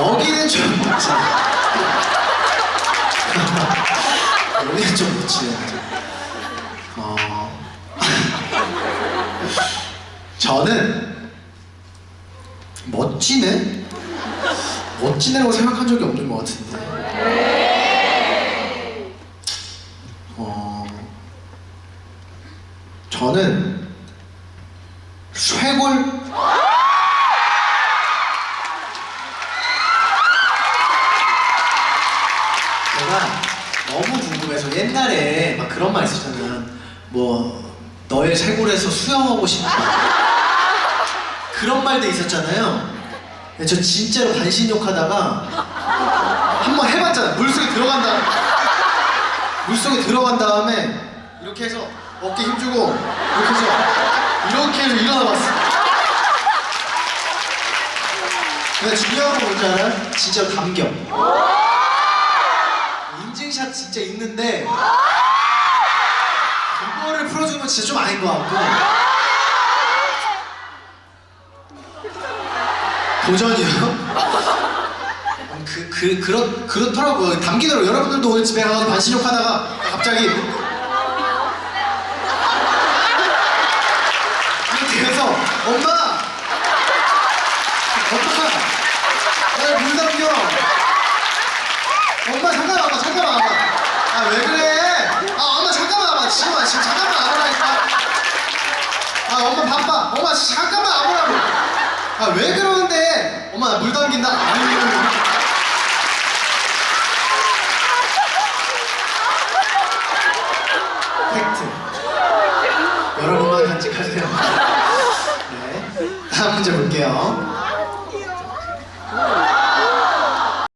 여기는 좀 멋지네. 여기는 좀 멋지네. 어. 저는 멋지네? 멋지네라고 생각한 적이 없는 것 같은데. 어. 저는 쇄골 제가 너무 궁금해서 옛날에 막 그런 말 있었잖아요. 뭐 너의 쇄골에서 수영하고 싶다. 그런 말도 있었잖아요. 저 진짜로 반신욕 하다가 한번 해봤잖아요. 물속에 들어간다. 물속에 들어간 다음에 이렇게 해서 어깨 힘주고 이렇게 해서 이렇게 해서 일어나 봤어. 근데 중요한 건 뭔지 알아요? 진짜 감겨. 진짜 있는데 그거를 풀어주면 진짜 좀 아닌 것 같고. 도전이요? 그, 그, 그렇, 그렇더라고요. 담기더라고요. 여러분들도 오늘 집에 가서 반신욕 하다가 갑자기 이렇게 해서 엄마 엄마 나물 담겨 엄마 잠깐만 와봐 잠깐만 와봐 아 왜 그래 아 엄마 잠깐만 와봐 지금 와 지금 잠깐만 와보라니까 아 엄마 잠깐만 와보라고. 아 왜 그러는데? 엄마 나물 담긴다. 아니 팩트. 여러분만 간직하세요. 네. 다음 문제 볼게요